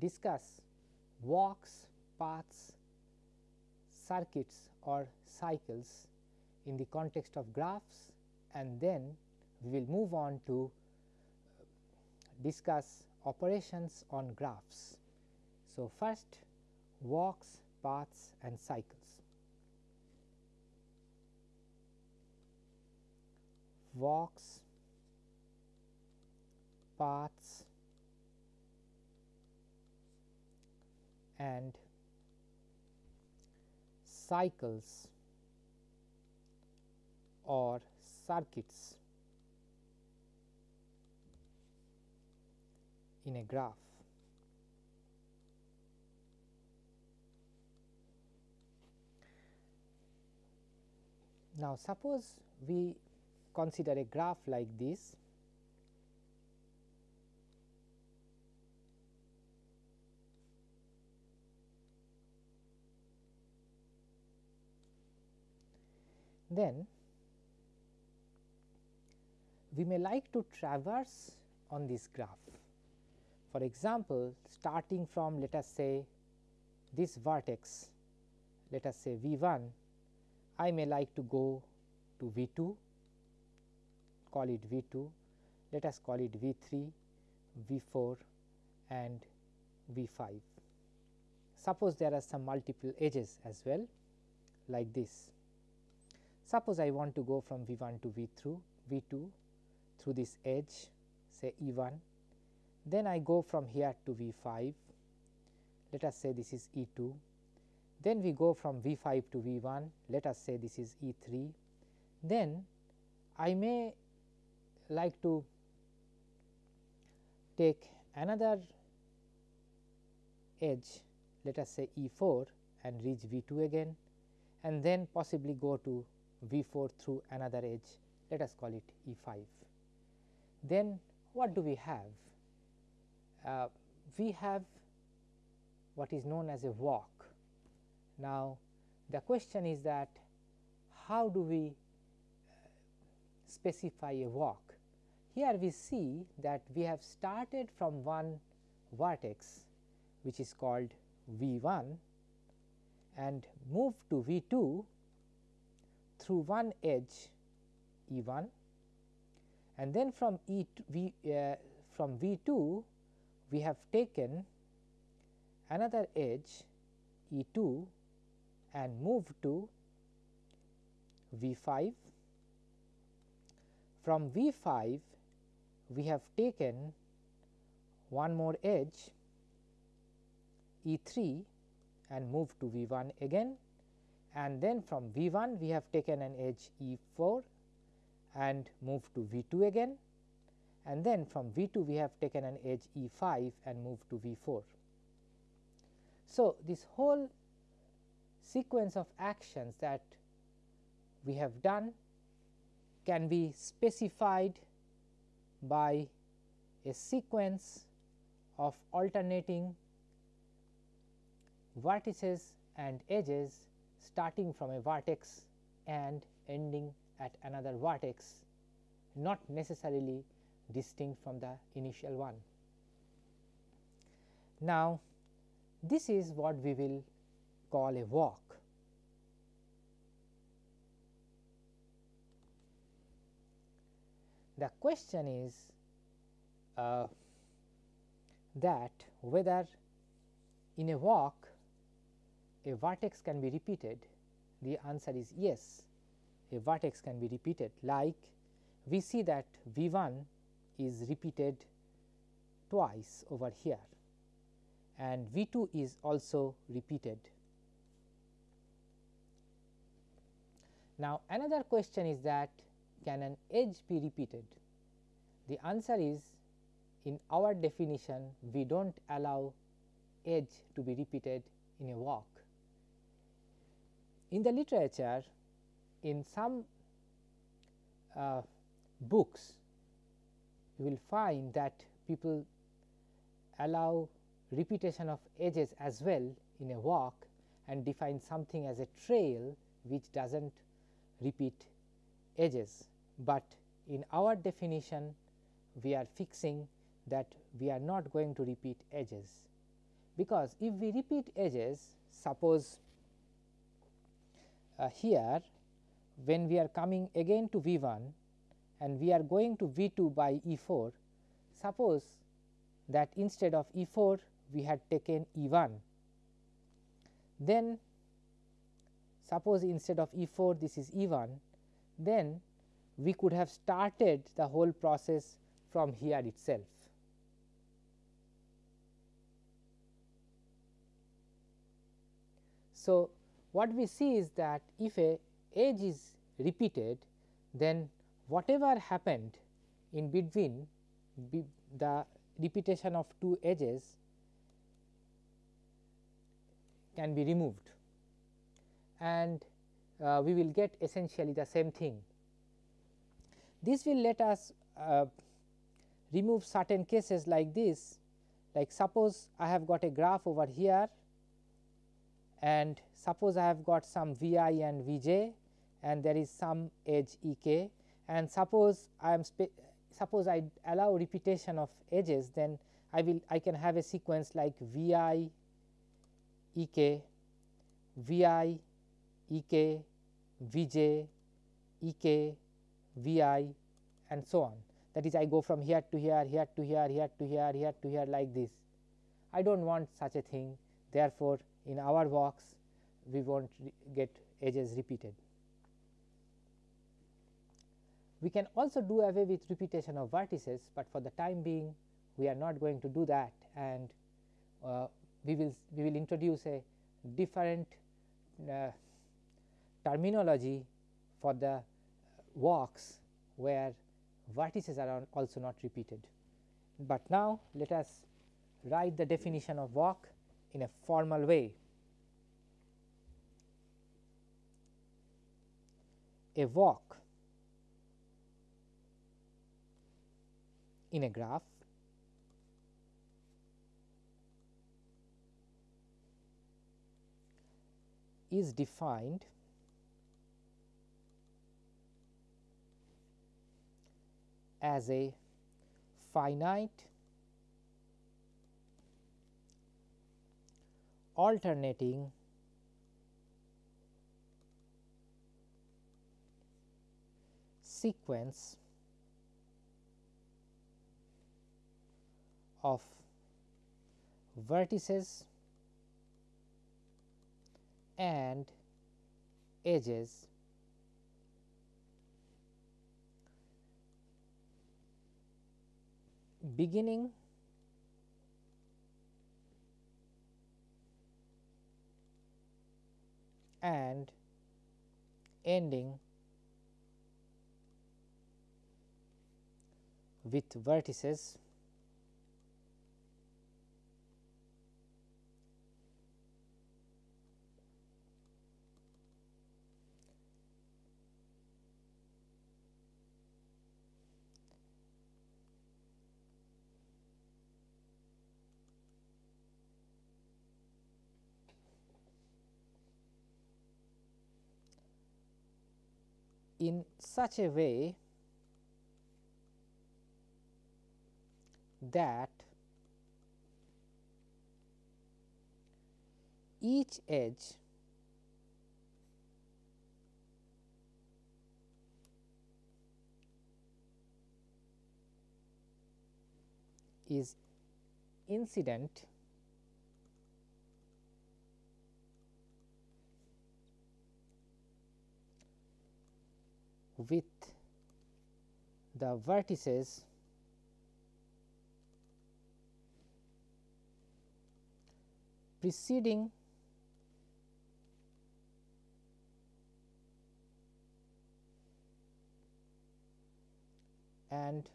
discuss walks, paths, circuits or cycles in the context of graphs and then we will move on to uh, discuss operations on graphs. So, first walks, paths and cycles. Walks, paths and cycles or circuits in a graph. Now, suppose we consider a graph like this then we may like to traverse on this graph. For example, starting from let us say this vertex let us say V 1, I may like to go to V 2 call it V 2, let us call it V 3, V 4 and V 5. Suppose there are some multiple edges as well like this. Suppose I want to go from V 1 to V 2, V 2 through this edge say E 1, then I go from here to V 5, let us say this is E 2, then we go from V 5 to V 1, let us say this is E 3, then I may like to take another edge. Let us say E 4 and reach V 2 again. And then possibly go to V 4 through another edge let us call it E 5. Then what do we have? Uh, we have what is known as a walk. Now, the question is that how do we uh, specify a walk? Here we see that we have started from one vertex which is called V 1 and moved to V 2 through one edge E 1 and then from E v, uh, from V 2 we have taken another edge E 2 and moved to V 5. From V 5 we have taken one more edge E 3 and moved to V 1 again and then from V 1 we have taken an edge E 4 and moved to V 2 again and then from V 2 we have taken an edge E 5 and moved to V 4. So, this whole sequence of actions that we have done can be specified by a sequence of alternating vertices and edges starting from a vertex and ending at another vertex not necessarily distinct from the initial one. Now, this is what we will call a walk. The question is uh, that whether in a walk a vertex can be repeated the answer is yes a vertex can be repeated like we see that V 1 is repeated twice over here and V 2 is also repeated. Now, another question is that can an edge be repeated? The answer is in our definition we do not allow edge to be repeated in a walk. In the literature in some uh, books you will find that people allow repetition of edges as well in a walk and define something as a trail which does not repeat edges, but in our definition we are fixing that we are not going to repeat edges, because if we repeat edges suppose uh, here when we are coming again to V 1 and we are going to V 2 by E 4, suppose that instead of E 4 we had taken E 1, then suppose instead of E 4 this is E 1, then we could have started the whole process from here itself. So, what we see is that if a edge is repeated then whatever happened in between be the repetition of two edges can be removed and uh, we will get essentially the same thing. This will let us uh, remove certain cases like this like suppose I have got a graph over here and suppose I have got some V i and V j and there is some edge E k. And suppose I am suppose I allow repetition of edges then I will I can have a sequence like V i E k, V i E k, V j, E k, V i and so on. That is I go from here to here, here to here, here to here, here to here like this. I do not want such a thing. Therefore, in our walks we not get edges repeated. We can also do away with repetition of vertices, but for the time being we are not going to do that and uh, we will we will introduce a different uh, terminology for the walks where vertices are also not repeated. But now let us write the definition of walk in a formal way. A walk in a graph is defined as a finite alternating sequence of vertices and edges beginning and ending with vertices in such a way that each edge is incident with the vertices preceding and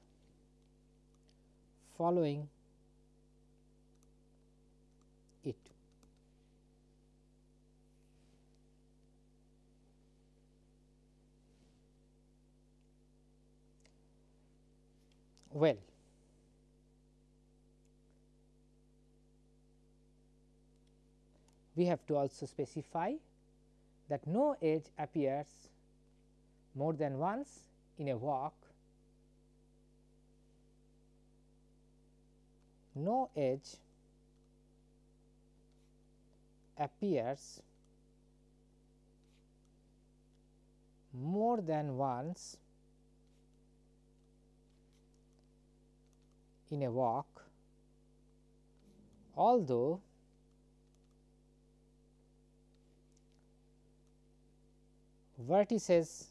following it. Well. We have to also specify that no edge appears more than once in a walk no edge appears more than once in a walk, although vertices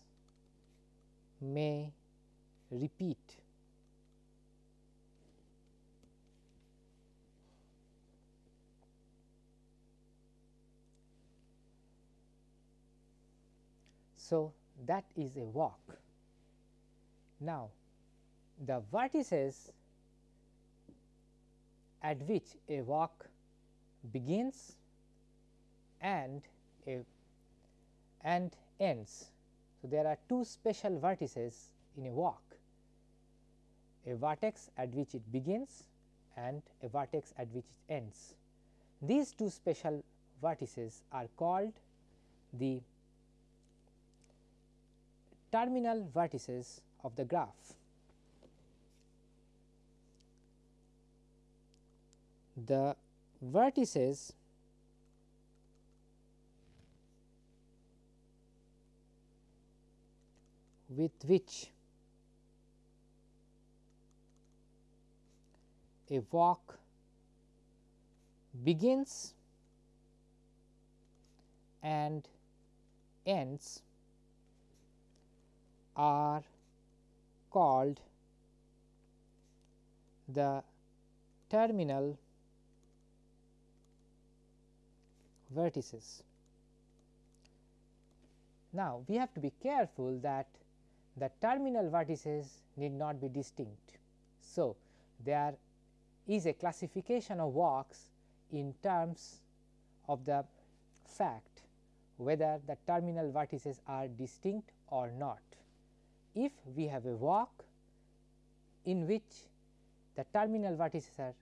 may repeat. So, that is a walk. Now, the vertices at which a walk begins and a and ends. So, there are two special vertices in a walk a vertex at which it begins and a vertex at which it ends. These two special vertices are called the terminal vertices of the graph. The vertices with which a walk begins and ends are called the terminal vertices. Now, we have to be careful that the terminal vertices need not be distinct. So, there is a classification of walks in terms of the fact whether the terminal vertices are distinct or not. If we have a walk in which the terminal vertices are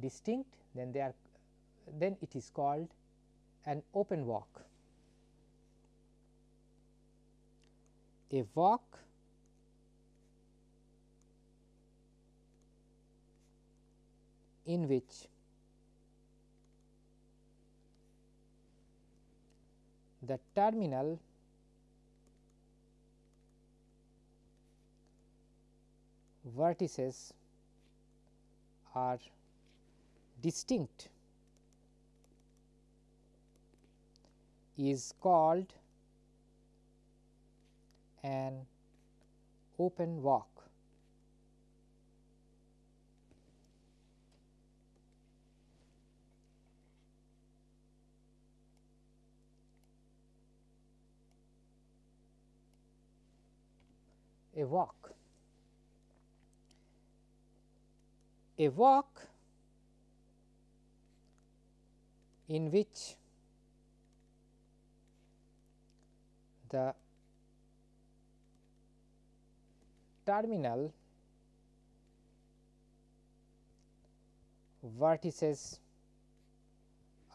distinct then they are then it is called an open walk. A walk in which the terminal vertices are distinct is called an open walk. A walk. A walk in which the terminal vertices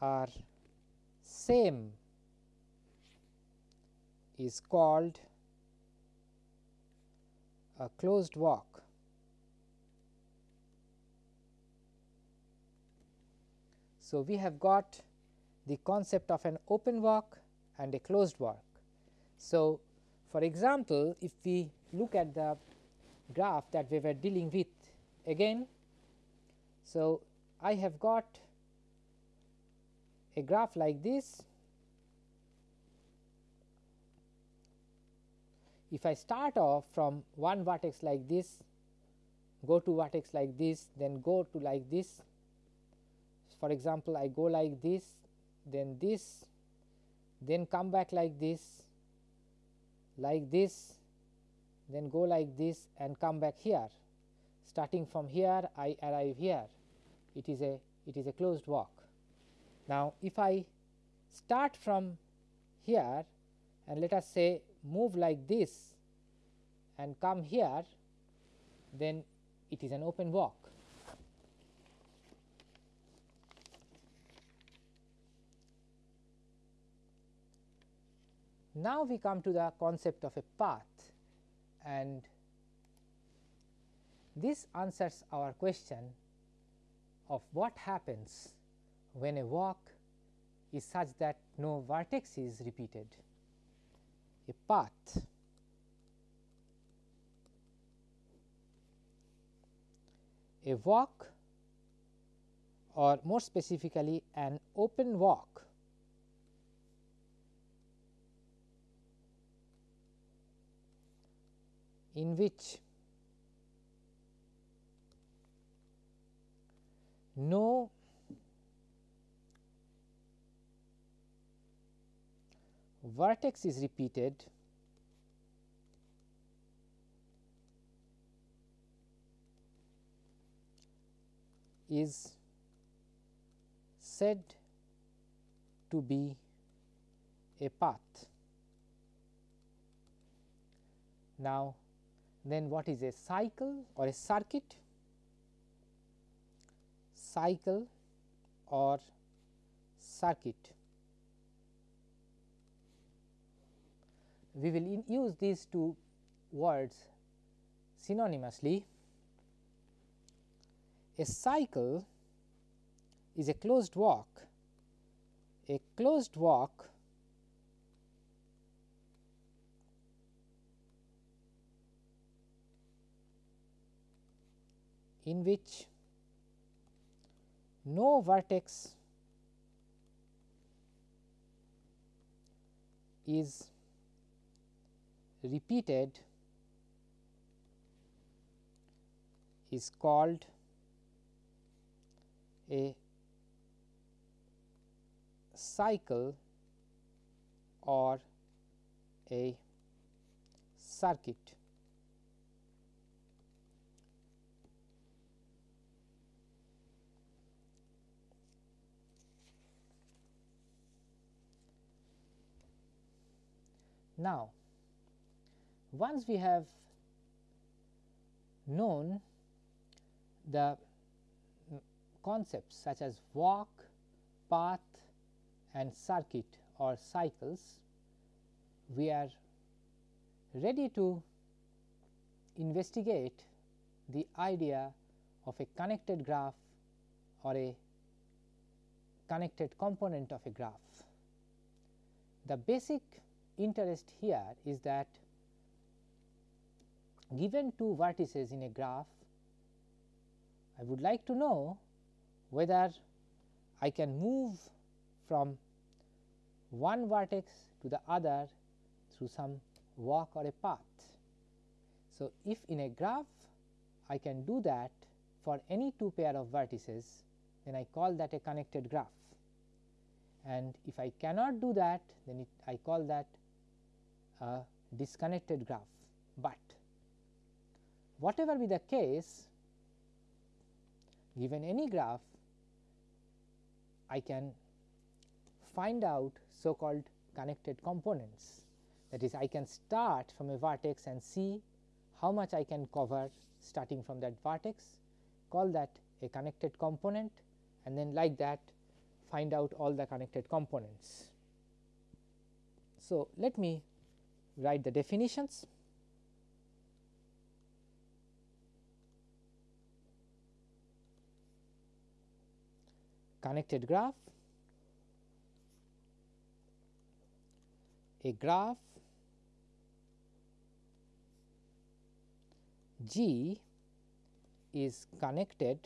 are same is called a closed walk. So, we have got the concept of an open walk and a closed walk. So, for example, if we look at the graph that we were dealing with again. So, I have got a graph like this. If I start off from one vertex like this, go to vertex like this, then go to like this. For example, I go like this, then this, then come back like this, like this then go like this and come back here starting from here I arrive here it is a it is a closed walk. Now, if I start from here and let us say move like this and come here then it is an open walk. Now, we come to the concept of a path and this answers our question of what happens when a walk is such that no vertex is repeated. A path a walk or more specifically an open walk in which no vertex is repeated is said to be a path. Now, then what is a cycle or a circuit? Cycle or circuit. We will use these two words synonymously. A cycle is a closed walk. A closed walk in which no vertex is repeated is called a cycle or a circuit. Now, once we have known the concepts such as walk, path and circuit or cycles, we are ready to investigate the idea of a connected graph or a connected component of a graph. The basic interest here is that given two vertices in a graph, I would like to know whether I can move from one vertex to the other through some walk or a path. So, if in a graph I can do that for any two pair of vertices, then I call that a connected graph and if I cannot do that then it, I call that a disconnected graph. But whatever be the case given any graph I can find out so called connected components that is I can start from a vertex and see how much I can cover starting from that vertex call that a connected component and then like that find out all the connected components. So, let me write the definitions. Connected graph, a graph G is connected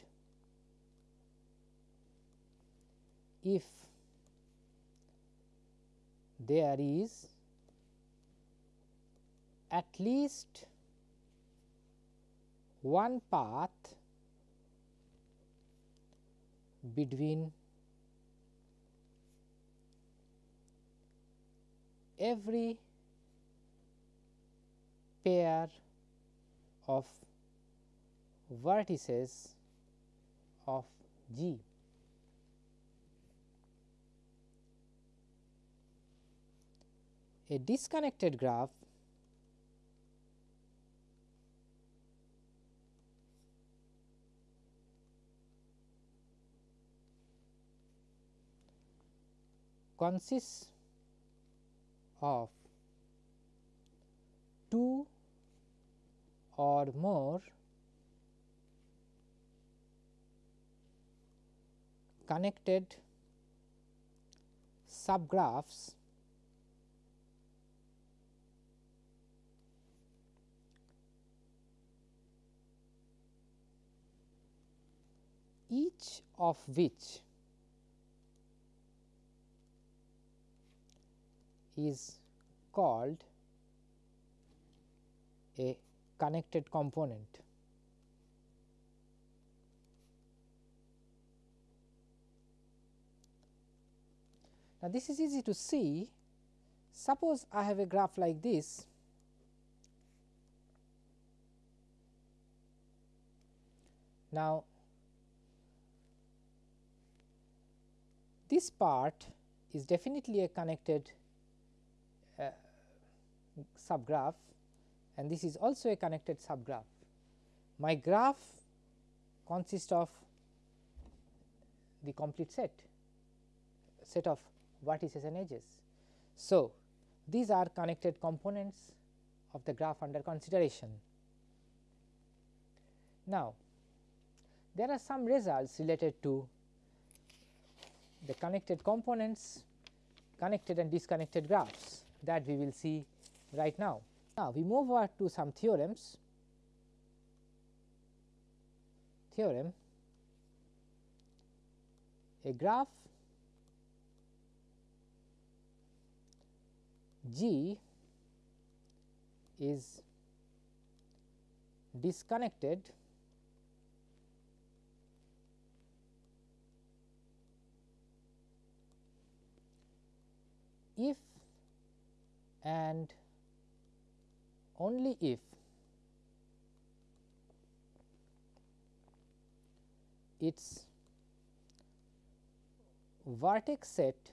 if there is at least one path between every pair of vertices of G. A disconnected graph consists of two or more connected subgraphs each of which is called a connected component. Now, this is easy to see. Suppose I have a graph like this. Now, this part is definitely a connected subgraph and this is also a connected subgraph. My graph consists of the complete set, set of vertices and edges. So, these are connected components of the graph under consideration. Now, there are some results related to the connected components, connected and disconnected graphs that we will see right now. Now, we move over to some theorems. Theorem a graph G is disconnected if and only if its vertex set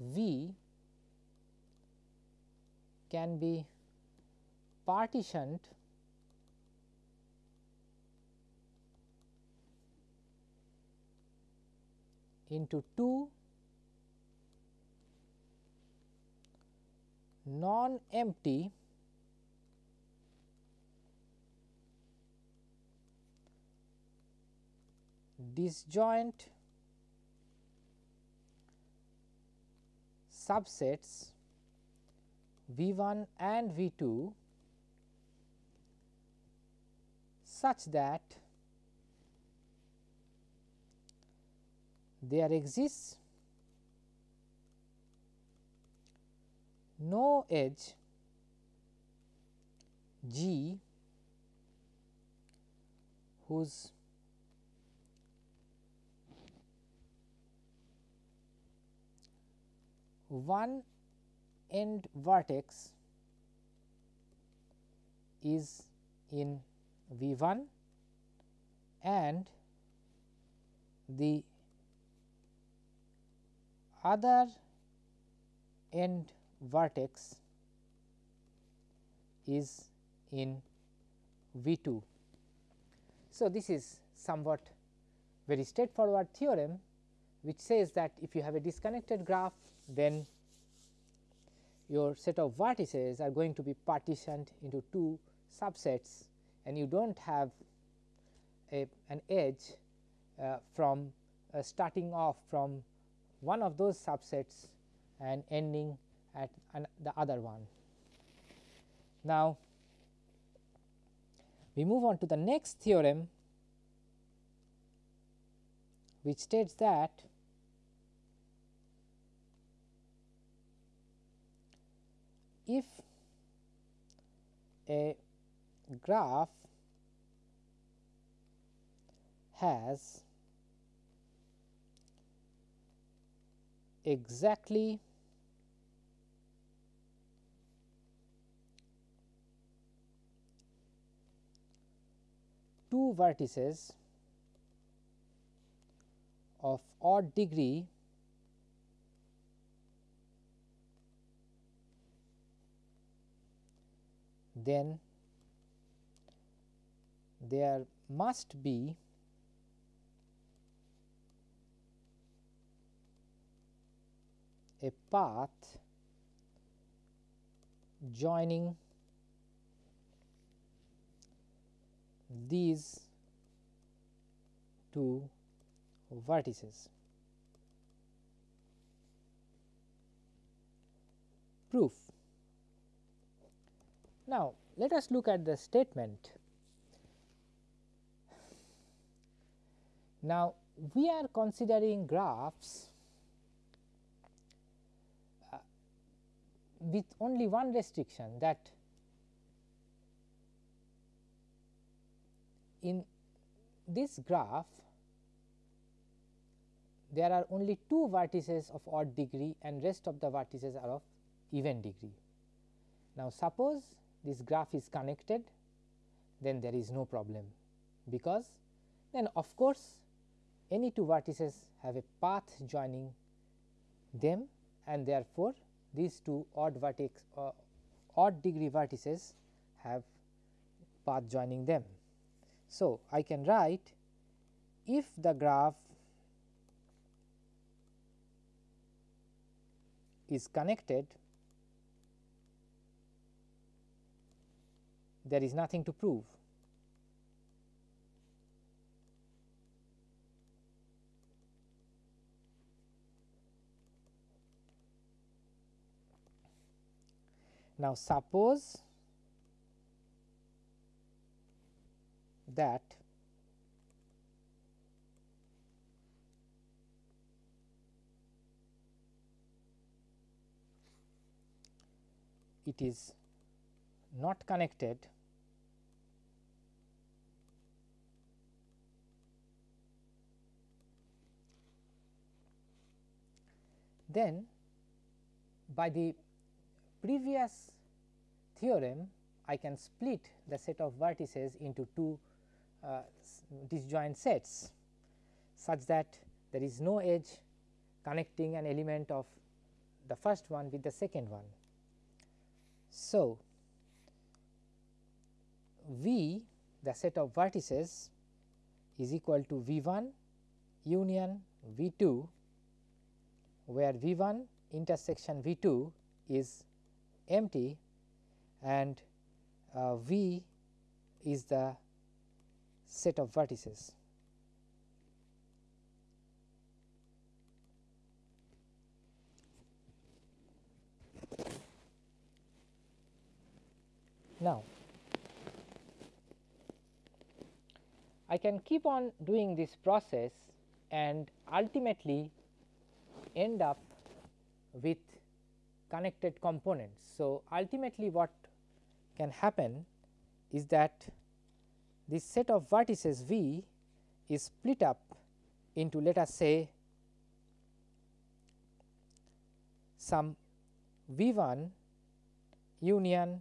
V can be partitioned into two non-empty disjoint subsets V 1 and V 2 such that there exists no edge G. Whose one end vertex is in V 1 and the other end vertex is in V 2. So, this is somewhat very straightforward theorem which says that if you have a disconnected graph then your set of vertices are going to be partitioned into two subsets and you do not have a, an edge uh, from uh, starting off from one of those subsets and ending at the other one. Now, we move on to the next theorem which states that if a graph has exactly two vertices of odd degree then there must be a path joining these two vertices. Proof. Now, let us look at the statement. Now, we are considering graphs uh, with only one restriction that in this graph there are only two vertices of odd degree and rest of the vertices are of even degree. Now, suppose this graph is connected then there is no problem because then of course, any two vertices have a path joining them and therefore, these two odd vertex uh, odd degree vertices have path joining them. So, I can write if the graph is connected there is nothing to prove. Now, suppose that it is not connected then by the previous theorem I can split the set of vertices into two disjoint sets such that there is no edge connecting an element of the first one with the second one. So, V the set of vertices is equal to V 1 union V 2 where V 1 intersection V 2 is empty and uh, V is the set of vertices. Now, I can keep on doing this process and ultimately end up with connected components. So, ultimately what can happen is that this set of vertices V is split up into let us say some V 1 union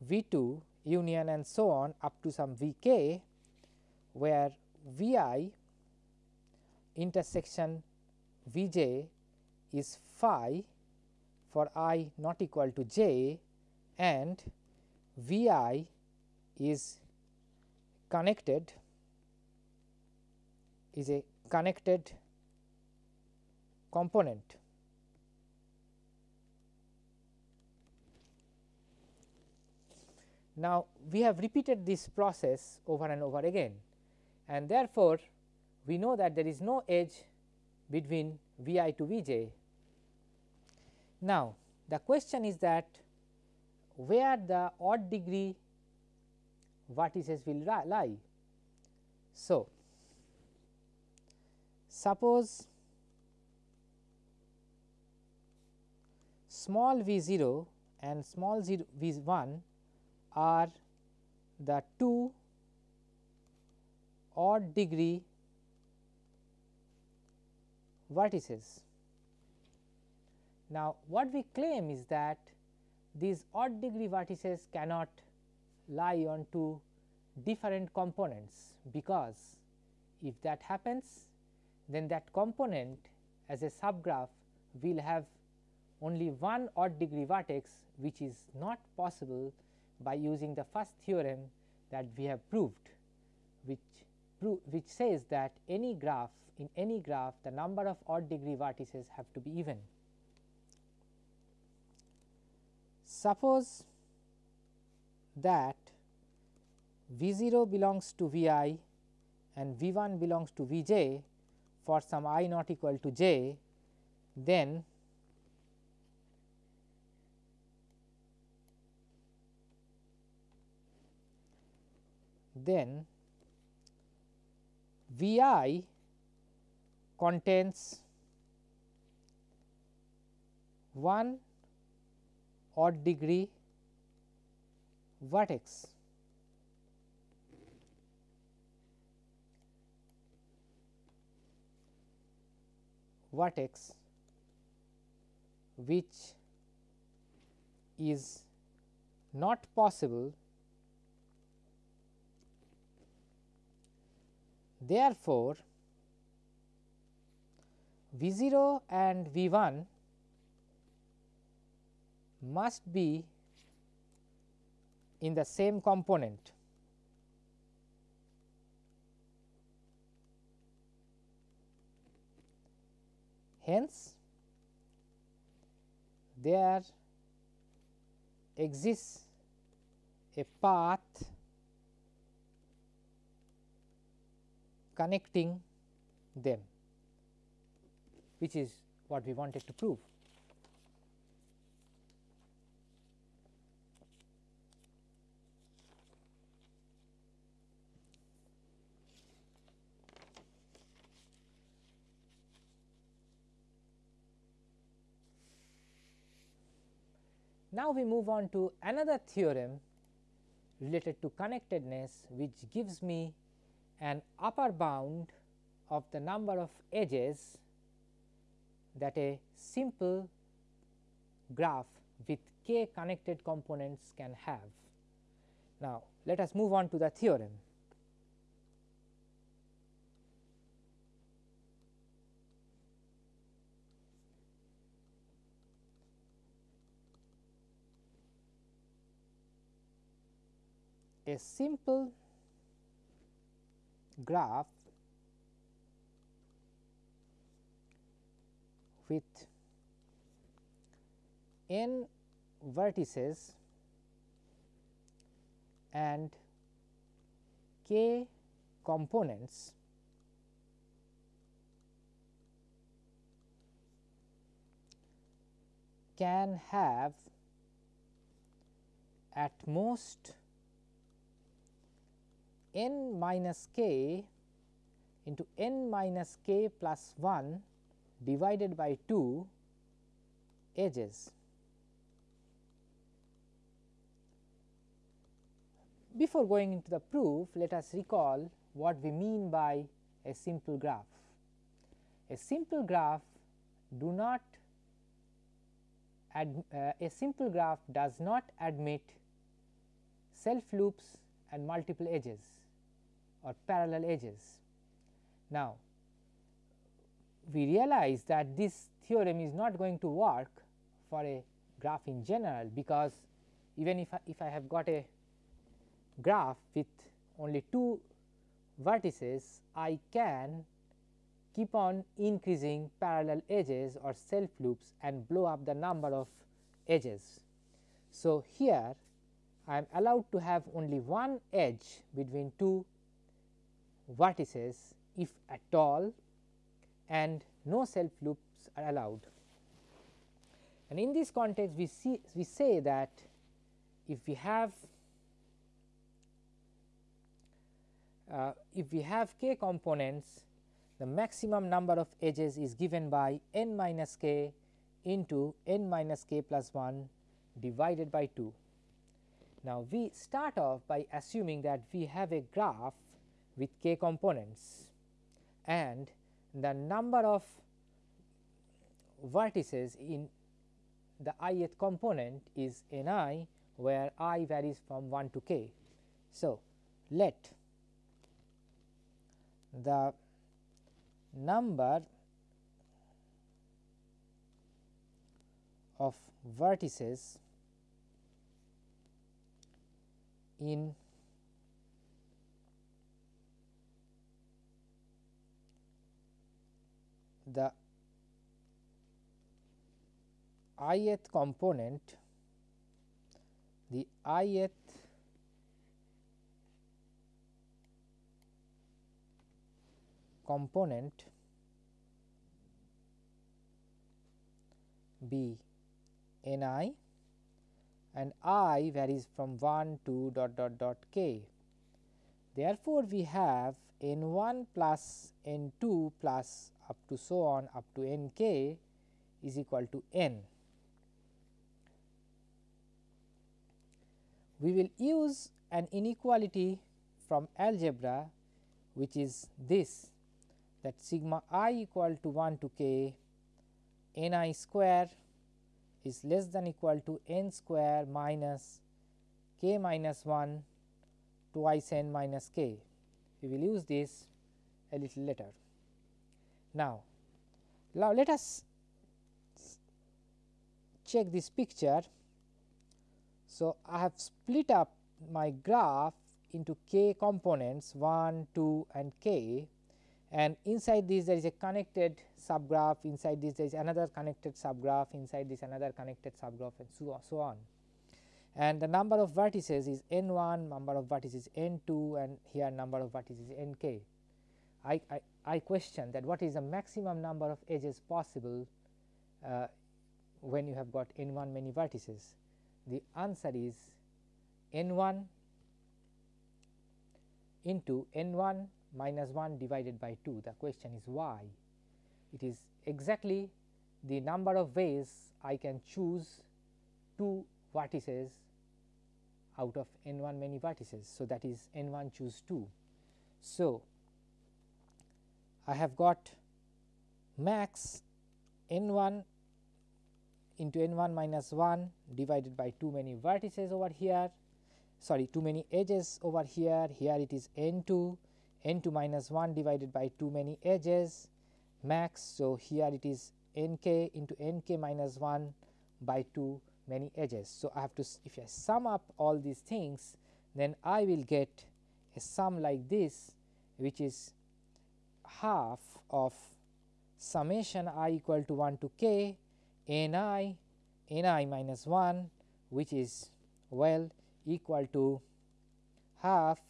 V 2 union and so on up to some V k where V i intersection V j is phi for i not equal to j and V i is connected is a connected component. Now, we have repeated this process over and over again and therefore, we know that there is no edge between V i to V j. Now, the question is that where the odd degree vertices will lie. So, suppose small v 0 and small v 1 are the two odd degree vertices. Now, what we claim is that these odd degree vertices cannot lie on two different components, because if that happens then that component as a subgraph will have only one odd degree vertex which is not possible by using the first theorem that we have proved which which says that any graph in any graph the number of odd degree vertices have to be even. Suppose that V 0 belongs to V i and V 1 belongs to V j for some i not equal to j, then then V i contains one odd degree vertex vertex which is not possible Therefore, V 0 and V 1 must be in the same component. Hence, there exists a path connecting them which is what we wanted to prove. Now, we move on to another theorem related to connectedness which gives me an upper bound of the number of edges that a simple graph with k connected components can have. Now, let us move on to the theorem. A simple graph with n vertices and k components can have at most n minus k into n minus k plus 1 divided by 2 edges. Before going into the proof, let us recall what we mean by a simple graph. A simple graph do not uh, a simple graph does not admit self loops and multiple edges or parallel edges. Now, we realize that this theorem is not going to work for a graph in general, because even if I, if I have got a graph with only two vertices, I can keep on increasing parallel edges or self loops and blow up the number of edges. So, here I am allowed to have only one edge between two vertices if at all and no self loops are allowed. And in this context we see we say that if we have uh, if we have k components the maximum number of edges is given by n minus k into n minus k plus 1 divided by 2. Now, we start off by assuming that we have a graph with k components and the number of vertices in the ith component is n i where i varies from 1 to k. So, let the number of vertices in the ith component the ith component be n i and i varies from 1 to dot dot dot k. Therefore, we have n 1 plus n 2 plus up to so on up to n k is equal to n. We will use an inequality from algebra which is this that sigma i equal to 1 to k n i square is less than equal to n square minus k minus 1 twice n minus k. We will use this a little later. Now, now let us check this picture. So, I have split up my graph into k components 1, 2 and k and inside this there is a connected subgraph, inside this there is another connected subgraph, inside this another connected subgraph and so on. So on. And the number of vertices is n 1, number of vertices n 2 and here number of vertices n k. I, I, I question that what is the maximum number of edges possible uh, when you have got n 1 many vertices. The answer is n 1 into n 1 minus 1 divided by 2. The question is why? It is exactly the number of ways I can choose 2 vertices out of n 1 many vertices. So, that is n 1 choose 2. So, I have got max n 1 into n 1 minus 1 divided by two many vertices over here sorry two many edges over here here it is n 2 n 2 minus 1 divided by two many edges max. So, here it is n k into n k minus 1 by two many edges. So, I have to if I sum up all these things then I will get a sum like this which is half of summation i equal to 1 to k n i n i minus 1 which is well equal to half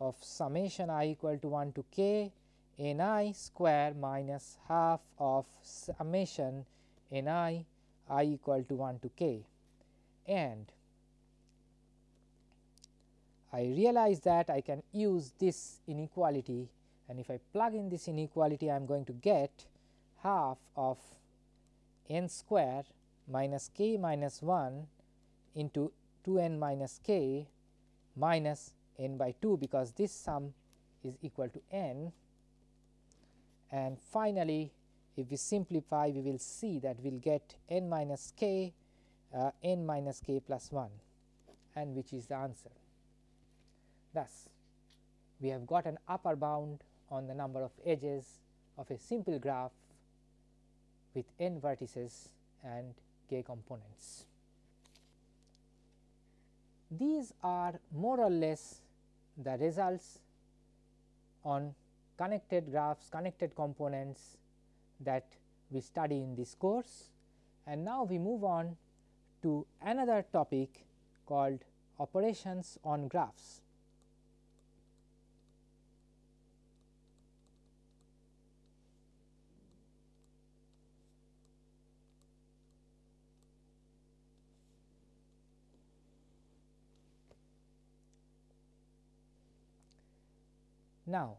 of summation i equal to 1 to k n i square minus half of summation n i i equal to 1 to k. And I realize that I can use this inequality and if I plug in this inequality I am going to get half of n square minus k minus 1 into 2 n minus k minus n by 2 because this sum is equal to n and finally if we simplify we will see that we will get n minus k uh, n minus k plus 1 and which is the answer. Thus, we have got an upper bound on the number of edges of a simple graph with n vertices and k components. These are more or less the results on connected graphs, connected components that we study in this course. And now we move on to another topic called operations on graphs. Now,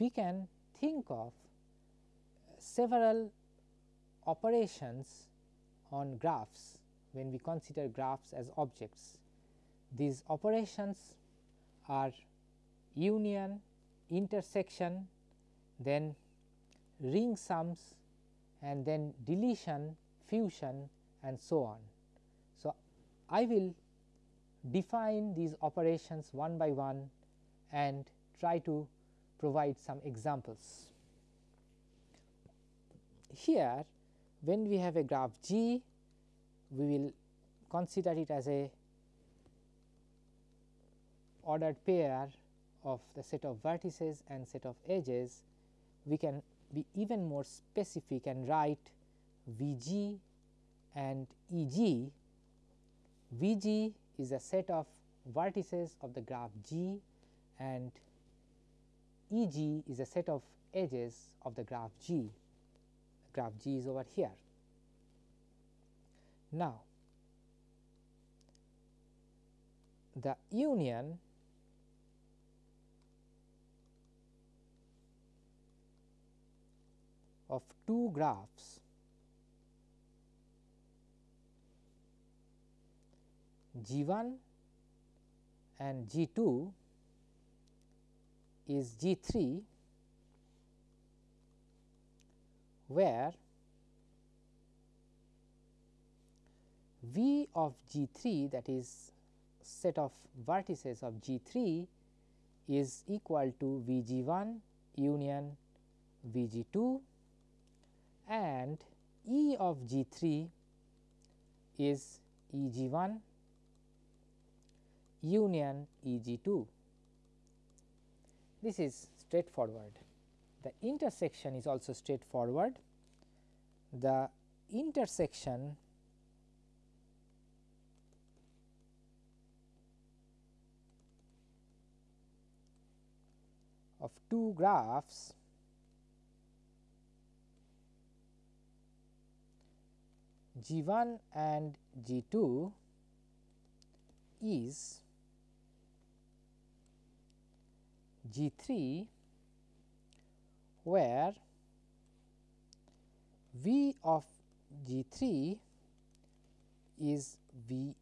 we can think of several operations on graphs when we consider graphs as objects. These operations are union, intersection, then ring sums and then deletion, fusion and so on. I will define these operations one by one and try to provide some examples. Here when we have a graph G, we will consider it as a ordered pair of the set of vertices and set of edges, we can be even more specific and write V g and E g. V g is a set of vertices of the graph G and E g is a set of edges of the graph G, graph G is over here. Now, the union of two graphs G 1 and G 2 is G 3 where V of G 3 that is set of vertices of G 3 is equal to V G 1 union V G 2 and E of G 3 is E G 1 union E G 2. This is straightforward. The intersection is also straightforward. The intersection of two graphs G 1 and G 2 is G 3 where V of G 3 is V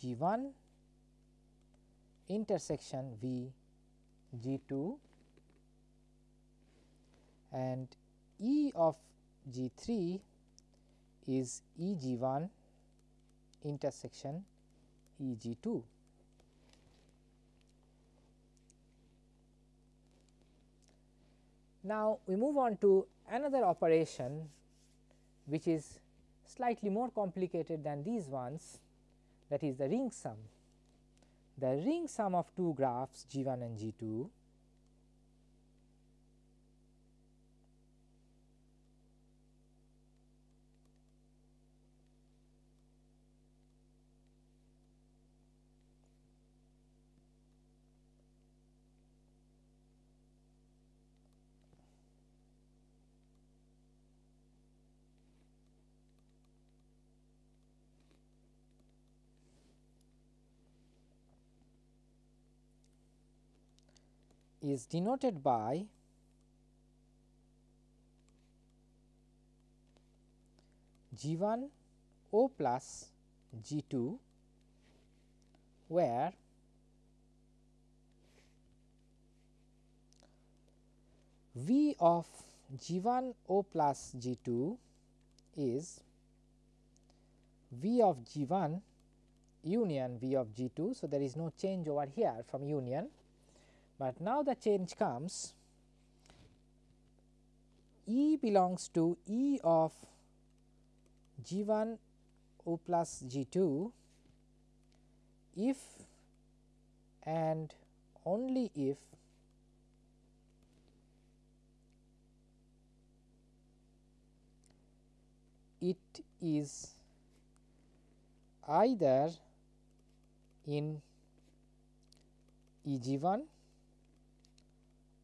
G 1 intersection V G 2 and E of G 3 is E G 1 intersection E G 2. Now, we move on to another operation which is slightly more complicated than these ones that is the ring sum. The ring sum of two graphs G 1 and G 2 is denoted by G 1 O plus G 2 where V of G 1 O plus G 2 is V of G 1 union V of G 2. So, there is no change over here from union but now the change comes. E belongs to E of G 1 O plus G 2 if and only if it is either in E g 1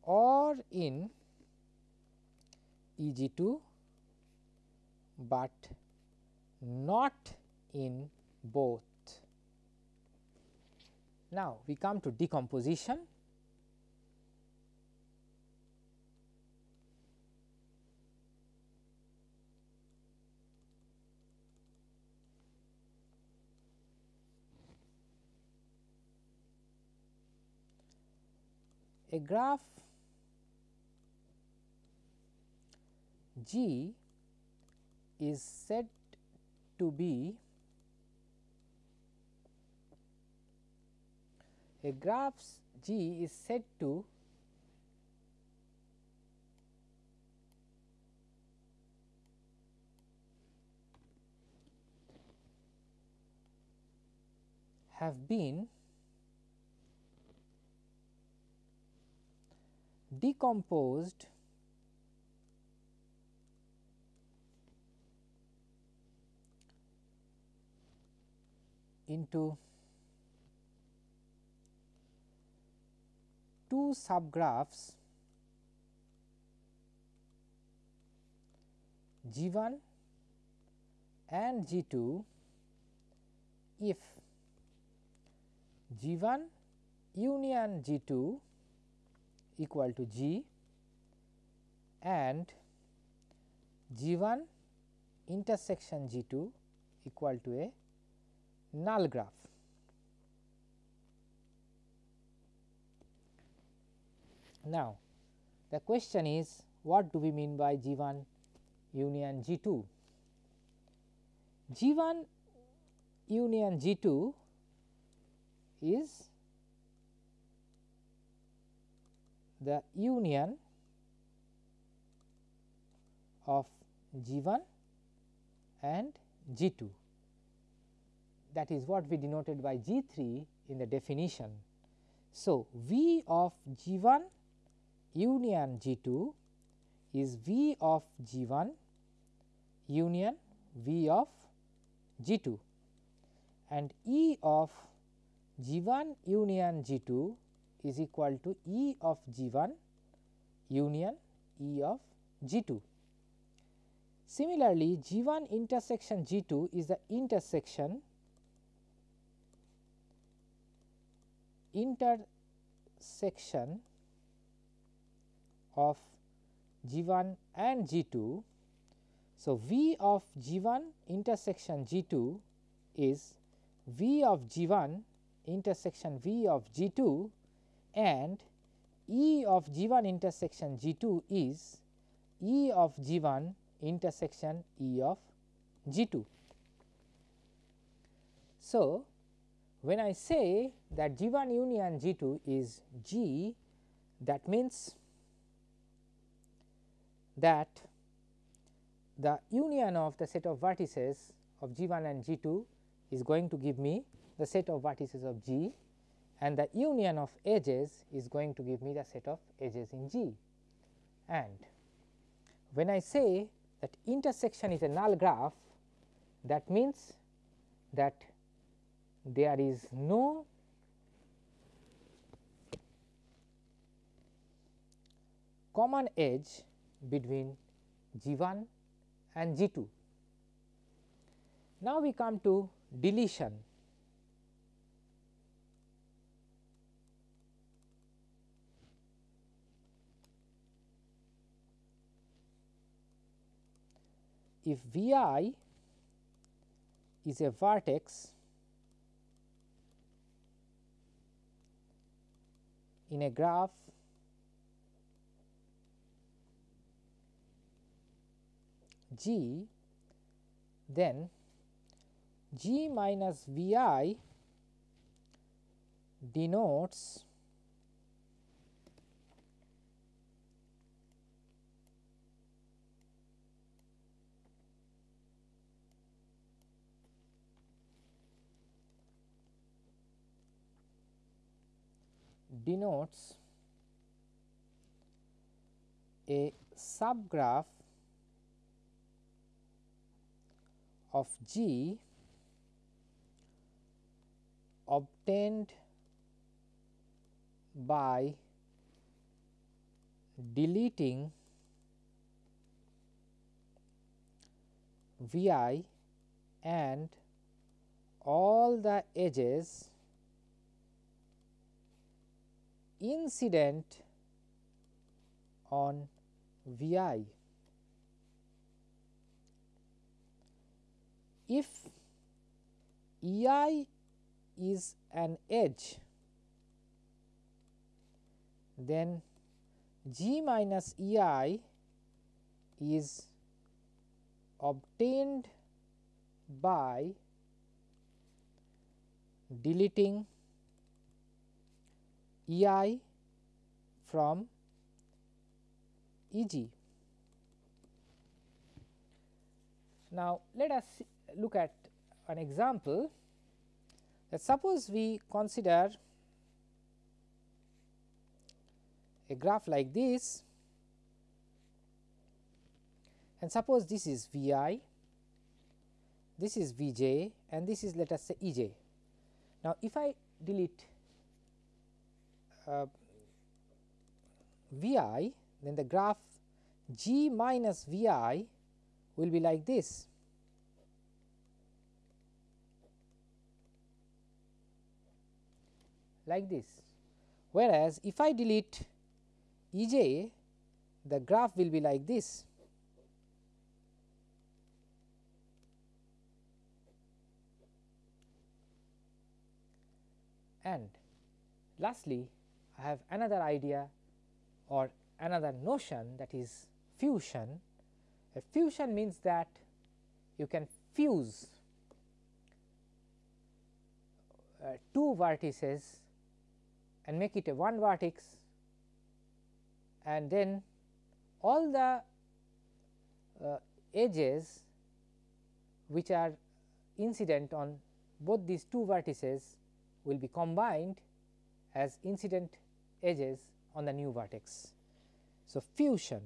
or in E g 2, but not in both. Now, we come to decomposition. A graph G is said to be a graph G is said to have been decomposed into two subgraphs G 1 and G 2 if G 1 union G 2 equal to G and G 1 intersection G 2 equal to a null graph. Now, the question is what do we mean by G 1 union G 2? G 1 union G 2 is the union of G 1 and G 2 that is what we denoted by G 3 in the definition. So, V of G 1 union G 2 is V of G 1 union V of G 2 and E of G 1 union G 2 is equal to E of G 1 union E of G 2. Similarly, G 1 intersection G 2 is the intersection intersection of G 1 and G 2. So, V of G 1 intersection G 2 is V of G 1 intersection V of G 2 and E of G 1 intersection G 2 is E of G 1 intersection E of G 2. So, when I say that G 1 union G 2 is G that means that the union of the set of vertices of G 1 and G 2 is going to give me the set of vertices of G and the union of edges is going to give me the set of edges in G. And when I say that intersection is a null graph that means that there is no common edge between G 1 and G 2. Now, we come to deletion. If V i is a vertex in a graph G, then G minus V i denotes denotes a subgraph of G obtained by deleting V i and all the edges incident on V i. If E i is an edge, then G minus E i is obtained by deleting E i from E g. Now, let us look at an example that suppose we consider a graph like this and suppose this is V i, this is V j and this is let us say E j. Now, if I delete uh, V i then the graph G minus V i will be like this. Like this. Whereas, if I delete E j, the graph will be like this. And lastly, I have another idea or another notion that is fusion. A fusion means that you can fuse uh, two vertices and make it a one vertex and then all the uh, edges which are incident on both these two vertices will be combined as incident edges on the new vertex. So, fusion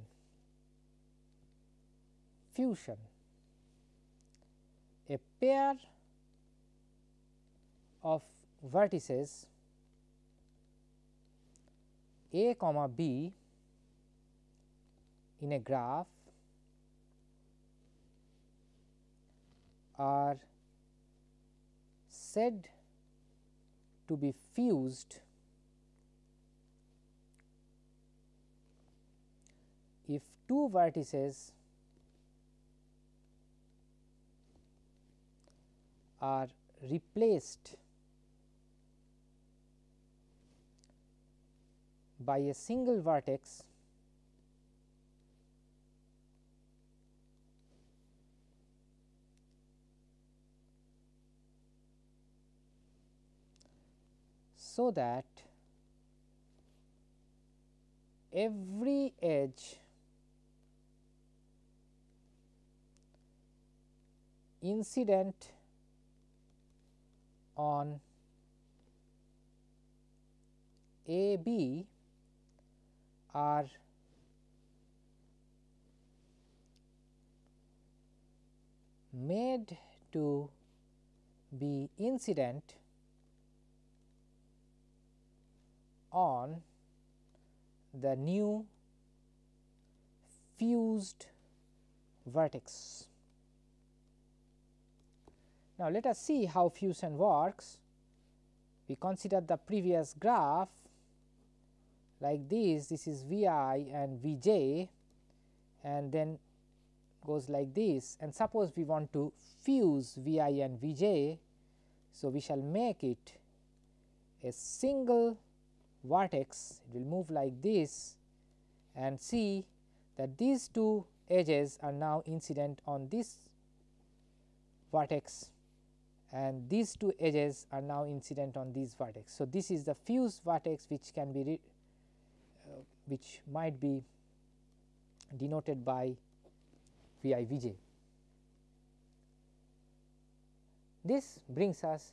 fusion a pair of vertices a comma b in a graph are said to be fused if two vertices are replaced by a single vertex so that every edge incident on A B are made to be incident on the new fused vertex. Now, let us see how fusion works. We consider the previous graph like this, this is V i and V j and then goes like this and suppose we want to fuse V i and V j. So, we shall make it a single vertex it will move like this and see that these two edges are now incident on this vertex and these two edges are now incident on this vertex. So, this is the fused vertex which can be which might be denoted by V i V j. This brings us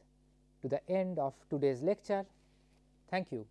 to the end of today's lecture. Thank you.